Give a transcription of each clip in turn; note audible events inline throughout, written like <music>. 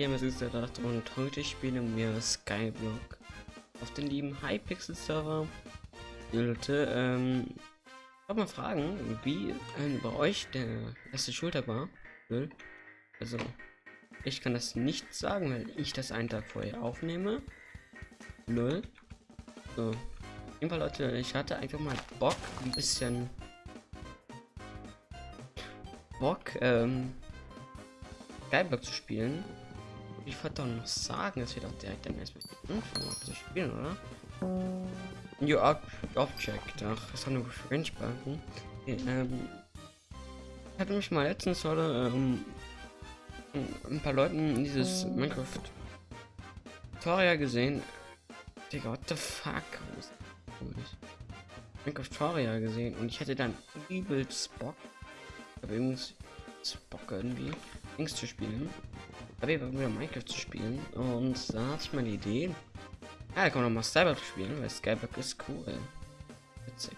Gamers ist gedacht und heute spielen wir Skyblock auf den lieben Hypixel Server. Leute, ähm, ich wollte mal fragen, wie äh, bei euch der erste Schultag war. Also, ich kann das nicht sagen, weil ich das einen Tag vorher aufnehme. Null. So. Auf jeden Fall, Leute, ich hatte einfach mal Bock, ein bisschen Bock, ähm, Skyblock zu spielen. Ich wollte doch noch sagen, dass wir doch direkt dann erstmal anfangen zu spielen, oder? New Ob Object, ach, das haben nur French-Balken. Okay, ähm, ich hatte mich mal letztens oder ähm, ein paar Leuten dieses Minecraft Tutorial gesehen. Digga, what the fuck? Minecraft Tutorial gesehen und ich hätte dann übelst Bock. Aber übrigens Bock irgendwie. Dings zu spielen. Aber wieder Minecraft zu spielen. Und da hatte ich mal eine Idee. Ja, da kann man noch mal Skyblock spielen, weil Skyblock ist cool. Witzig.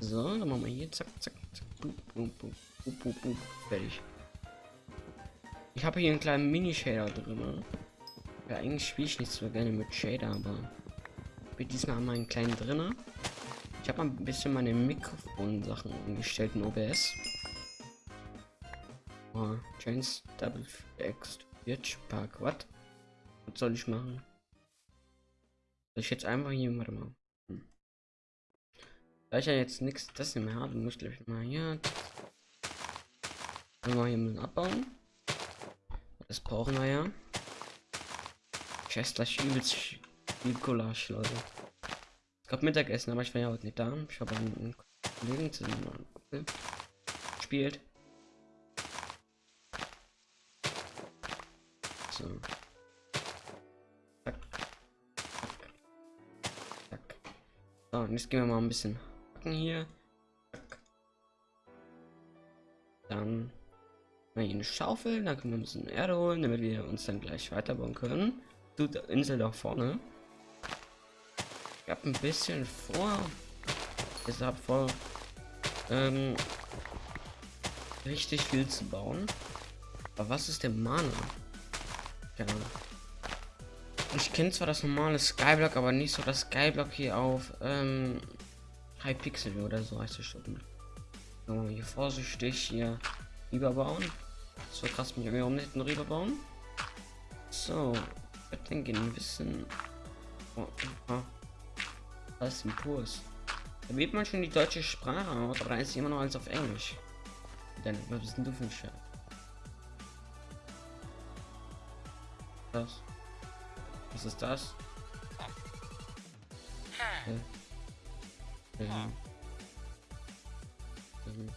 So, dann machen wir hier zack, zack, zack. Boop, boop, boop, boop, boop, boop. Fertig. Ich habe hier einen kleinen Mini-Shader drin. Ja, eigentlich spiele ich nicht so gerne mit Shader, aber ich diesmal mal einen kleinen drinne. Ich habe ein bisschen meine Mikrofon-Sachen umgestellt in OBS. Oh, Chains Double X Bitch Park. Was? Was soll ich machen? Soll ich jetzt einfach hier, warte mal. Hm. Da ich ja jetzt nichts das mehr habe, muss ich mal hier. Mal hier müssen abbauen. Das brauchen wir ja. Ich esse gleich übelst viel Leute. Ich glaube Mittagessen, aber ich war ja heute nicht da. Ich habe einen Kollegen zusammen gespielt. So. Zack. Zack. So, und jetzt gehen wir mal ein bisschen hacken hier. Zack. Dann mal eine Schaufel, dann können wir ein bisschen Erde holen, damit wir uns dann gleich weiterbauen können. Du, Insel da vorne. Ich habe ein bisschen vor. Deshalb vor. Ähm, richtig viel zu bauen. Aber was ist der Mana? Ja. Ich kenne zwar das normale Skyblock, aber nicht so das Skyblock hier auf ähm, High Pixel oder so heißt es schon. So, hier vorsichtig hier überbauen. So krass mich irgendwie um nicht rüberbauen. So, ich denke ein bisschen. Oh, oh als Impuls. Da wählt man schon die deutsche Sprache aus, aber dann ist immer noch alles auf Englisch. Dann, was bist denn du für ein Scheiß? Das? Was ist das? Hä? Ähm. Ähm.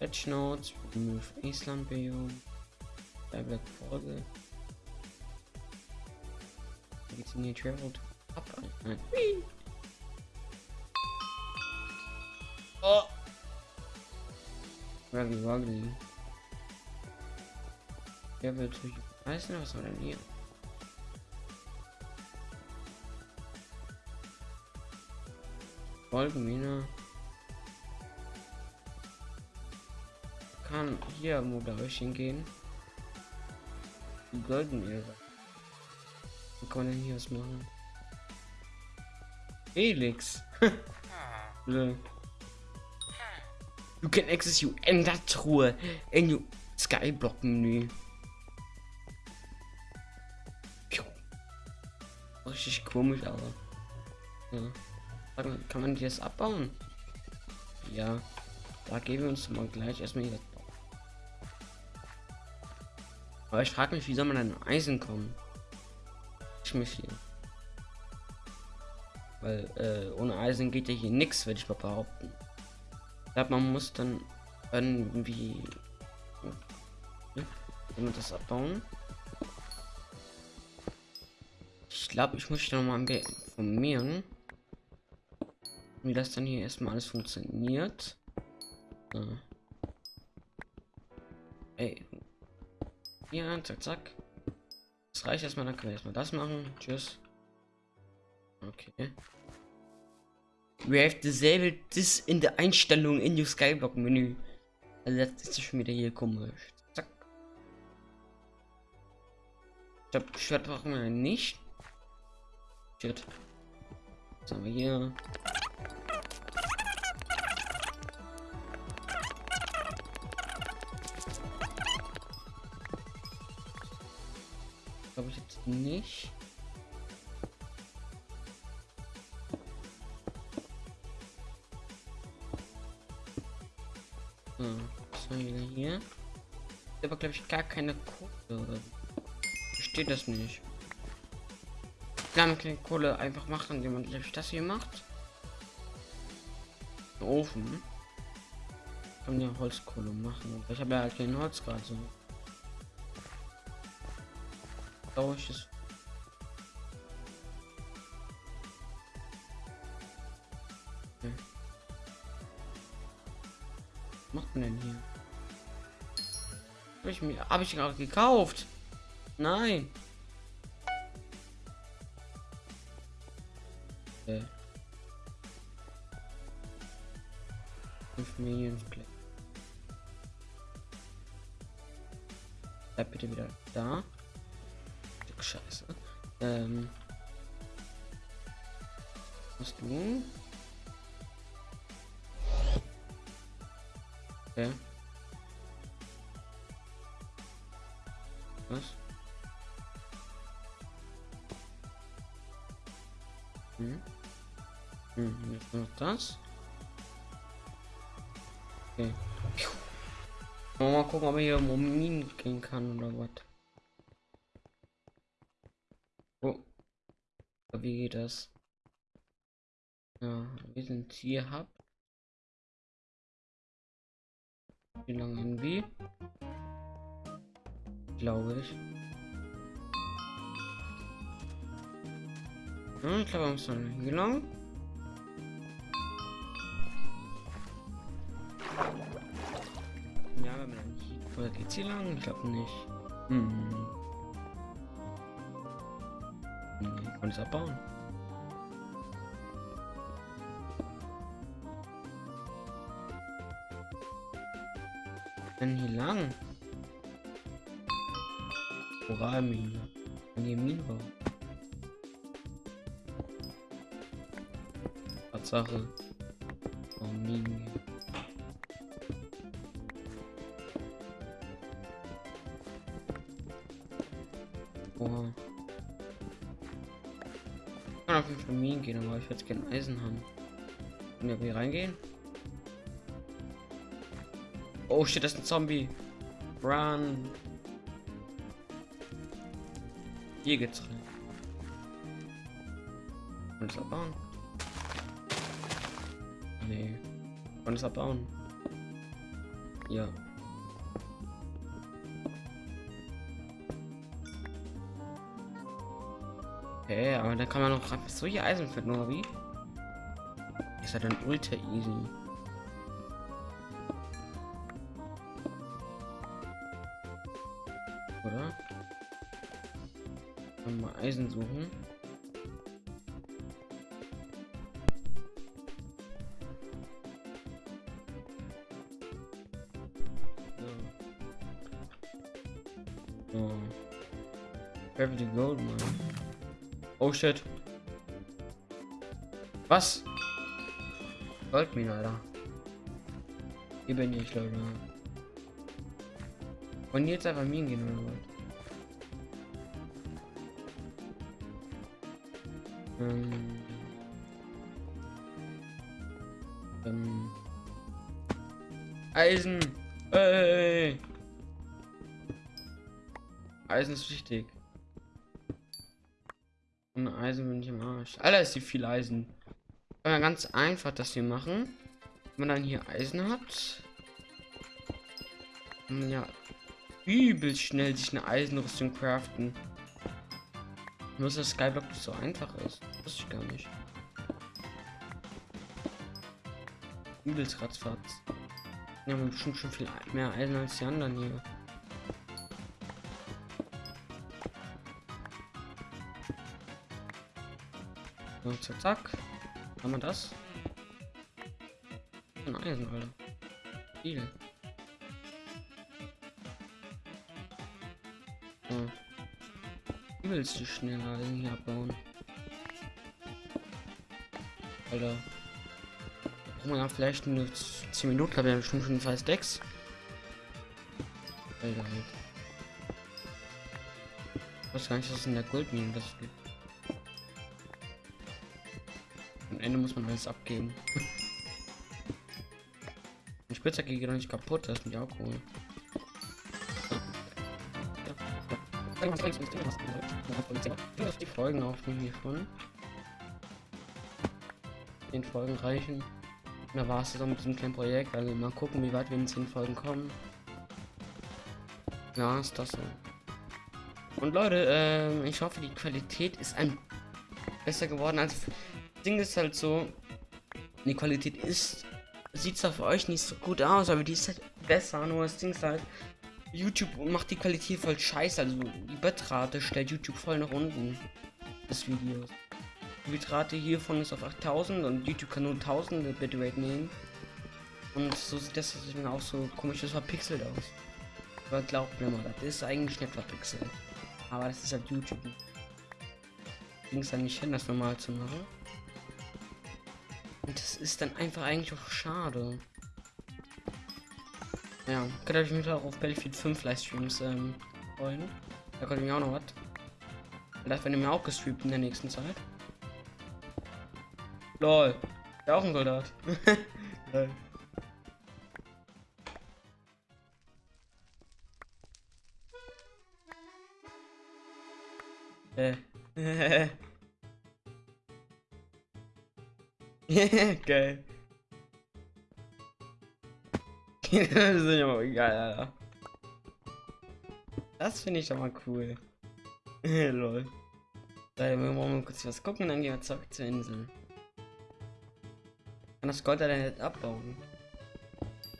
Patch Notes, Remove Island Biome, Black Folge. Continue travel to Oh! Ruggy Ruggy. Wer durch. Weiß nicht, was war denn hier? Folgenmine. Kann hier wo da hingehen. Die kann man denn hier was machen? Felix. <laughs> you can access you Ender-Truhe in your Skyblock-Menü. Richtig komisch, aber. Ja. Kann man die das abbauen? Ja. Da geben wir uns mal gleich erstmal hier. Aber ich frage mich, wie soll man an Eisen kommen? Ich mich hier. Weil äh, ohne Eisen geht ja hier nichts, würde ich mal behaupten. Ich glaube, man muss dann irgendwie wenn wir das abbauen. Glaube, ich muss noch mal informieren, wie das dann hier erstmal alles funktioniert. So. Ey. Ja, zack, zack. Das reicht erstmal, dann können wir erstmal das machen. Tschüss. Okay. We have disabled this in the Einstellung in your Skyblock Menü. Also jetzt ist schon wieder hier komisch. Zack. Ich glaube, Schwert brauchen wir nicht. Shit. Was haben wir hier? Glaube ich jetzt nicht. So, was hier? Aber glaube ich gar keine Kohle. Oder? Steht das nicht? Kann Kohle einfach machen, indem man das hier macht. Ofen. Kann ja Holzkohle machen. Ich habe ja halt kein Holz gerade so. Ich okay. Was macht man denn hier? Habe ich mir habe ich gerade gekauft? Nein. 5 Millionen Play. Bleib bitte wieder da. Stück Scheiße. Ähm. Was. Das. Okay. Mal gucken, ob er hier um Minen gehen kann oder was. Oh. Wie geht das? Ja, wir sind hier hab. Wie lange irgendwie? Glaube ich. Ja, ich glaube, wir müssen hier Oder geht's hier lang? Ich glaube nicht. Hm. Ich konnte es abbauen. Denn hier lang? Koralmine. Nee, Minenbau. Tatsache. Oh, Minen. Minen gehen, aber ich würde gerne Eisen haben. Können wir hier reingehen? Oh shit, das ist ein Zombie. Run. Hier geht's rein. Und es abbauen? Nee. Und es abbauen? Ja. Okay, aber da kann man noch einfach solche Eisen finden, oder wie? Ist ja dann ultra easy. Oder? Mal Eisen suchen. Shit. Was? Goldmine, Alter. Hier bin ich, Leute. Und jetzt einfach Minen gehen oder was? Ähm, ähm, Eisen. Ey. Eisen ist wichtig. Und Eisen bin ich im Arsch. Alter, ist die viel Eisen. Kann man ganz einfach das hier machen. Wenn man dann hier Eisen hat. Kann man ja übel schnell sich eine Eisenrüstung craften. Nur dass Skyblock so einfach ist. Wusste ich gar nicht. Übelst ratzfatz. Wir haben bestimmt schon viel mehr Eisen als die anderen hier. So, zack, zack. Haben wir das? Ein Eisen, Alter. Viele. So. du schnell Eisen hier abbauen. Alter. Oh ja, vielleicht nur 10 Minuten, glaube ich, habe bestimmt schon scheiß Decks. Alter, halt. Ich weiß gar nicht, dass in der Goldmine das gibt. Ende muss man alles abgeben. Die Spitzhacke geht doch nicht kaputt, das ist mich auch cool. Die Folgen aufnehmen hiervon. Den Folgen reichen. Da war es dann mit diesem kleinen Projekt. Also mal gucken, wie weit wir in 10 Folgen kommen. Ja, ist das so. Und Leute, ähm, ich hoffe, die Qualität ist ein besser geworden. Also, das Ding ist halt so, die Qualität ist, sieht zwar für euch nicht so gut aus, aber die ist halt besser. Nur das Ding ist halt, YouTube macht die Qualität voll scheiße. Also, die Bitrate stellt YouTube voll nach unten des Videos. Die Bitrate hiervon ist auf 8000 und YouTube kann nur 1000 Bitrate nehmen. Und so sieht das deswegen auch so komisch, das verpixelt aus. Aber glaubt mir mal, das ist eigentlich nicht verpixelt. Aber das ist halt YouTube. Ging es dann nicht hin, das normal zu machen. Und das ist dann einfach eigentlich auch schade. Ja, könnt ihr mich auch auf Battlefield 5 Livestreams ähm, freuen. Da könnt ihr mir auch noch was. Vielleicht werden wir auch gestreamt in der nächsten Zeit. Lol. Ja, auch ein Soldat. <laughs> Äh. <laughs> <laughs> Geil. das ist mal geil, Alter. Das finde ich doch mal cool. <laughs> Lol. wir wollen mal kurz was gucken, dann gehen wir zurück zur Insel. Kann das Gold dann nicht abbauen?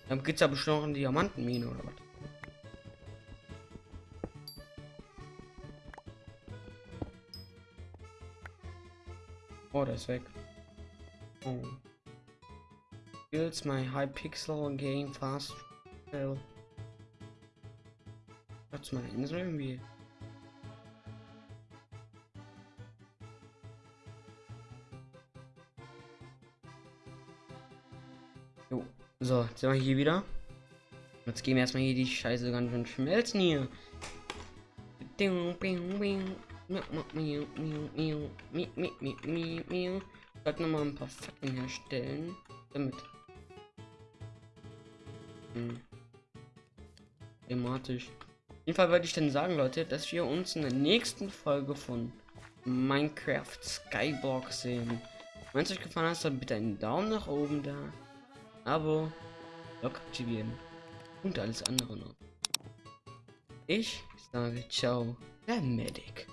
Dann gibt's ja bestimmt noch eine Diamantenmine oder was? Oh, der ist weg. Oh. Builds my high pixel game fast. Hell. Hat's meine Insel irgendwie? Jo. So, jetzt sind wir hier wieder. Jetzt gehen wir erstmal hier die Scheiße ganz schön schmelzen hier. Sollten noch mal ein paar Fackeln herstellen. Damit. Hm. Thematisch. Auf jeden Fall würde ich dann sagen, Leute, dass wir uns in der nächsten Folge von Minecraft Skyblock sehen. Wenn es euch gefallen hat, dann bitte einen Daumen nach oben da. Abo, Log aktivieren und alles andere noch. Ich sage ciao, der Medic.